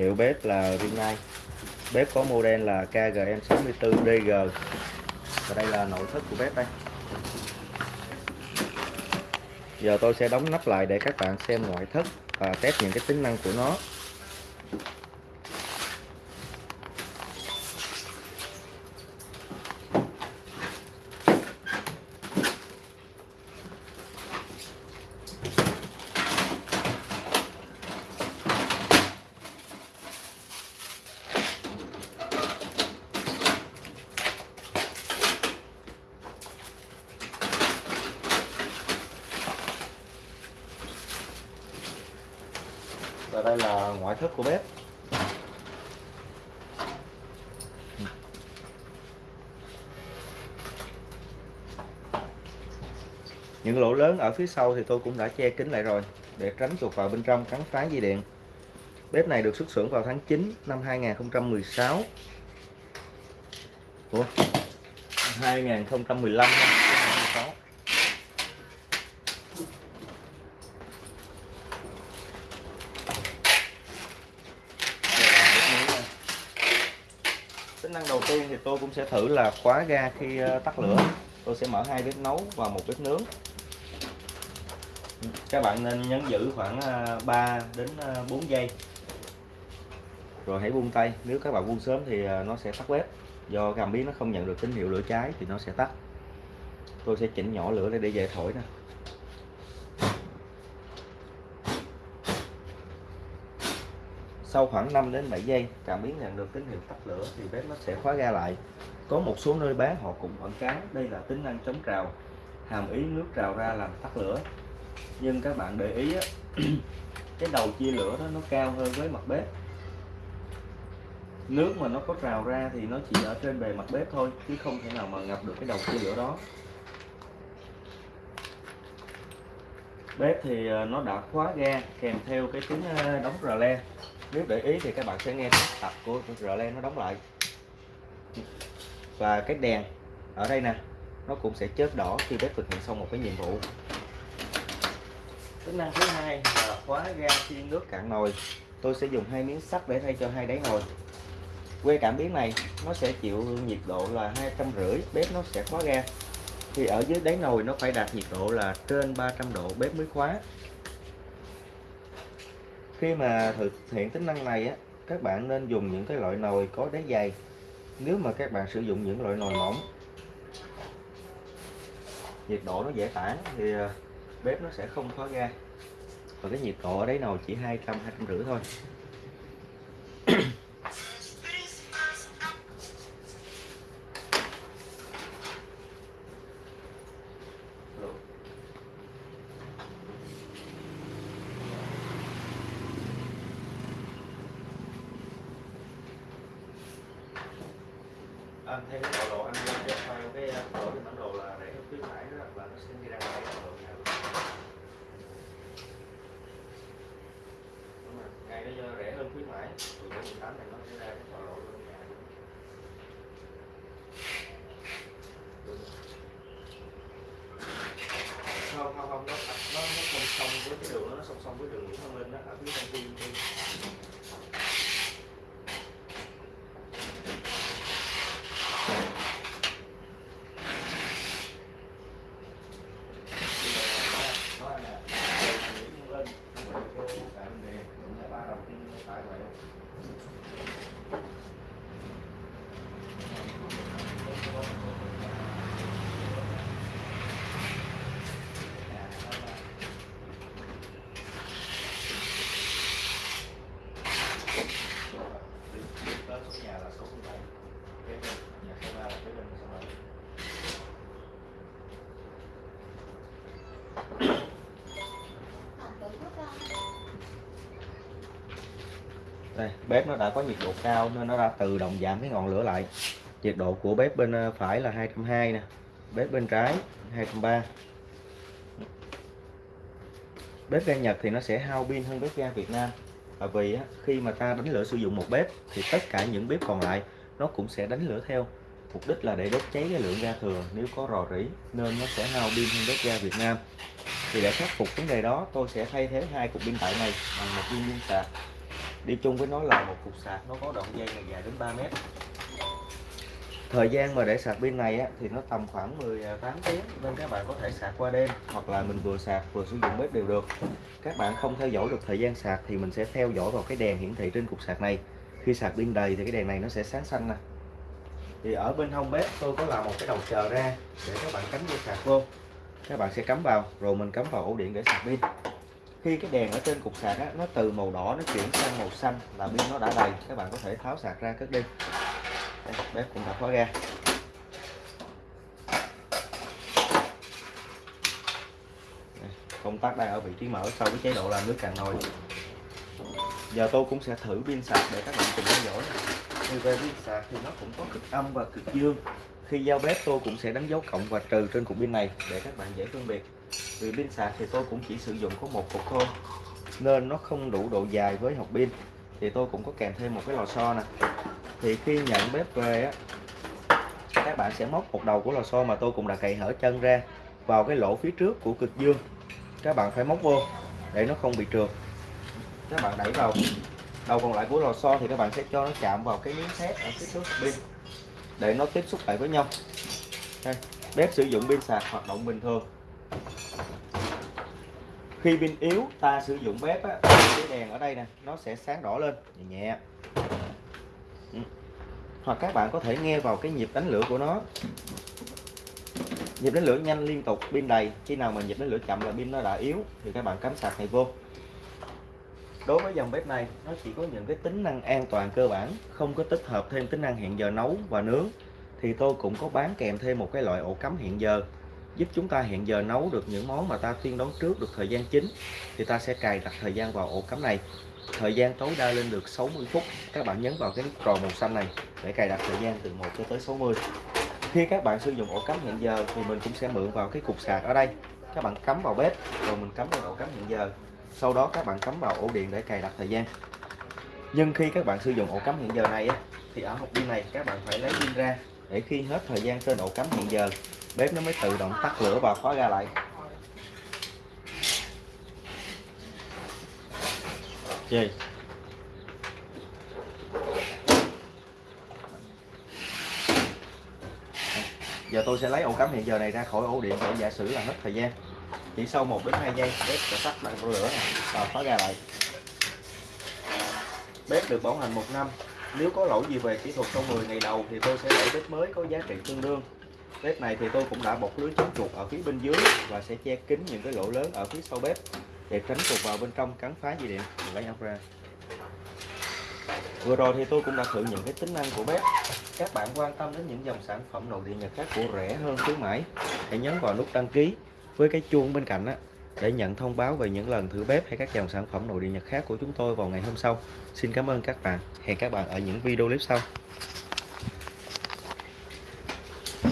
hiệu bếp là Rinnai bếp có model là KGM64DG và đây là nội thất của bếp đây. Giờ tôi sẽ đóng nắp lại để các bạn xem ngoại thất và test những cái tính năng của nó. Và đây là ngoại thất của bếp. Những lỗ lớn ở phía sau thì tôi cũng đã che kín lại rồi, để tránh chuột vào bên trong cắn phá dây điện. Bếp này được xuất xưởng vào tháng 9 năm 2016 Ủa? 2015 2016 tính năng đầu tiên thì tôi cũng sẽ thử là khóa ga khi ờ, tắt lửa. Tôi sẽ mở hai bếp nấu và một bếp nướng. Các bạn nên nhấn giữ khoảng 3 ờ, đến 4 ờ, giây. Rồi hãy buông tay. Nếu các bạn buông sớm thì nó sẽ tắt bếp. Do cảm biến nó không nhận được tín hiệu lửa cháy thì nó sẽ tắt. Tôi sẽ chỉnh nhỏ lửa để để dễ thổi nè sau khoảng 5 đến 7 giây cảm biến nhận được tín hiệu tắt lửa thì bếp nó sẽ khóa ga lại. Có một số nơi bán họ cũng quảng cáo đây là tính năng chống trào hàm ý nước trào ra làm tắt lửa. Nhưng các bạn để ý á, cái đầu chia lửa đó nó cao hơn với mặt bếp. Nước mà nó có trào ra thì nó chỉ ở trên bề mặt bếp thôi chứ không thể nào mà ngập được cái đầu chia lửa đó. Bếp thì ờ, nó đã khóa ga kèm theo cái tiếng ờ, đóng rờ le nếu để ý thì các bạn sẽ nghe tập của rờ le nó đóng lại. Và cái đèn ở đây nè nó cũng sẽ chớp đỏ khi bếp thực hiện xong một cái nhiệm vụ. Tính năng thứ hai là khóa ga khi nước cạn nồi. Tôi sẽ dùng hai miếng sắt để thay cho hai đáy nồi. Que cảm biến này nó sẽ chịu nhiệt độ là hai trăm rưỡi bếp nó sẽ khóa ga. Thì ở dưới đáy nồi nó phải đạt nhiệt độ là trên 300 độ bếp mới khóa khi mà thực hiện tính năng này á, các bạn nên dùng những cái loại nồi có đáy dày nếu mà các bạn sử dụng những loại nồi mỏng, nhiệt độ nó dễ tản thì ờ, bếp nó sẽ không khóa ra. và cái nhiệt độ ở đáy nồi chỉ 200 250 thôi anh theo cái bộ đồ anh lên cho cái ờ, bộ cái bản đồ là để khuyến mãi đó là nó sẽ đi ra ngoài cái độ nào. Đúng rồi ngày đó rẻ hơn khuyến mãi từ 18 này nó sẽ ra cái bộ đồ luôn nhà. Không không không nó nó nó song song với cái đường đó, nó song song với đường Nguyễn Văn Linh đó ở phía công ty đây, bếp nó đã có nhiệt độ cao nên nó đã tự động giảm cái ngọn lửa lại. Nhiệt độ của bếp bên ờ, phải là 220 nè, bếp bên trái 230 bếp ga Nhật thì nó sẽ hao pin hơn bếp ga Việt Nam. Và vì khi mà ta đánh lửa sử dụng một bếp thì tất cả những bếp còn lại nó cũng sẽ đánh lửa theo. Mục đích là để đốt cháy cái lượng ga thừa. Nếu có rò rỉ nên nó sẽ hao pin hơn bếp ga Việt Nam. Thì để khắc phục vấn đề đó, tôi sẽ thay thế hai cục pin tại này bằng một viên pin sạc đi chung với nó là một cục sạc nó có đoạn dây này dài đến 3 mét. Thời gian mà để sạc pin này á, thì nó tầm khoảng 18 à, tiếng nên các bạn có thể sạc qua đêm hoặc là mình vừa sạc vừa sử dụng bếp đều được. Các bạn không theo dõi được thời gian sạc thì mình sẽ theo dõi vào cái đèn hiển thị trên cục sạc này. Khi sạc pin đầy thì cái đèn này nó sẽ sáng xanh nè. Thì ở bên hông bếp tôi có làm một cái đầu chờ ra để các bạn cắm dây sạc vô. Các bạn sẽ cắm vào rồi mình cắm vào ổ điện để sạc pin khi cái đèn ở trên cục sạc á, nó từ màu đỏ nó chuyển sang màu xanh là pin nó đã đầy các bạn có thể tháo sạc ra cất đi. Đây, bếp cũng đã khóa ra công tắc đang ở vị trí mở sau cái chế độ làm nước cạn nồi. Giờ tôi cũng sẽ thử pin sạc để các bạn cùng theo dõi. Thì về pin sạc thì nó cũng có cực âm và cực dương. Khi giao bếp tôi cũng sẽ đánh dấu cộng và trừ trên cục pin này để các bạn dễ phân biệt vì pin sạc thì tôi cũng chỉ sử dụng có một cục thôi nên nó không đủ độ dài với hộp pin. Thì tôi cũng có kèm thêm một cái lò xo nè. Thì khi nhận bếp về á các bạn sẽ móc một đầu của lò xo mà tôi cũng đã cày hở chân ra vào cái lỗ phía trước của cực dương. Các bạn phải móc vô để nó không bị trượt. Các bạn đẩy vào đầu còn lại của lò xo thì các bạn sẽ cho nó chạm vào cái miếng thép ở phía trước pin để nó tiếp xúc lại với nhau. Đây, bếp sử dụng pin sạc hoạt động bình thường khi pin yếu ta sử dụng bếp á, cái đèn ở đây nè nó sẽ sáng đỏ lên. Nhẹ nhẹ. Ừ. hoặc các bạn có thể nghe vào cái nhịp đánh lửa của nó. Nhịp đánh lửa nhanh liên tục pin đầy. Khi nào mà nhịp đánh lửa chậm là pin nó đã yếu thì các bạn cắm sạc này vô. Đối với dòng bếp này nó chỉ có những cái tính năng an toàn cơ bản không có tích hợp thêm tính năng hẹn giờ nấu và nướng. Thì tôi cũng có bán kèm thêm một cái loại ổ cắm hẹn giờ giúp chúng ta hẹn giờ nấu được những món mà ta tiên đoán trước được thời gian chính, thì ta sẽ cài đặt thời gian vào ổ cắm này. Thời gian tối đa lên được 60 phút. Các bạn nhấn vào cái nút tròn màu xanh này để cài đặt thời gian từ 1 cho tới 60 khi các bạn sử dụng ổ cắm hẹn giờ thì mình cũng sẽ mượn vào cái cục sạc ở đây. Các bạn cắm vào bếp rồi mình cắm vào ổ cắm hẹn giờ. Sau đó các bạn cắm vào ổ điện để cài đặt thời gian. Nhưng khi các bạn sử dụng ổ cắm hẹn giờ này thì ở hộp pin này các bạn phải lấy pin ra để khi hết thời gian trên ổ cắm hẹn giờ bếp nó mới tự động tắt lửa và khóa ra lại. Gì? Giờ tôi sẽ lấy ổ cắm hiện giờ này ra khỏi ổ điện để giả sử là hết thời gian. Chỉ sau 1 đến 2 giây bếp sẽ tắt lại lửa này và khóa ra lại. Bếp được bảo hành một năm nếu có lỗi gì về kỹ thuật trong 10 ngày đầu thì tôi sẽ đổi bếp mới có giá trị tương đương. Bếp này thì tôi cũng đã bọc lưới chống chuột ở phía bên dưới và sẽ che kín những cái lỗ lớn ở phía sau bếp để tránh chuột vào bên trong cắn phá dây điện mình lấy ốc ra. Vừa rồi thì tôi cũng đã thử những cái tính năng của bếp. Các bạn quan tâm đến những dòng sản phẩm nội địa nhật khác của rẻ hơn khuyến mãi, hãy nhấn vào nút đăng ký với cái chuông bên cạnh á để nhận thông báo về những lần thử bếp hay các dòng sản phẩm nội địa nhật khác của chúng tôi vào ngày hôm sau. Xin cảm ơn các bạn. Hẹn các bạn ở những video clip sau.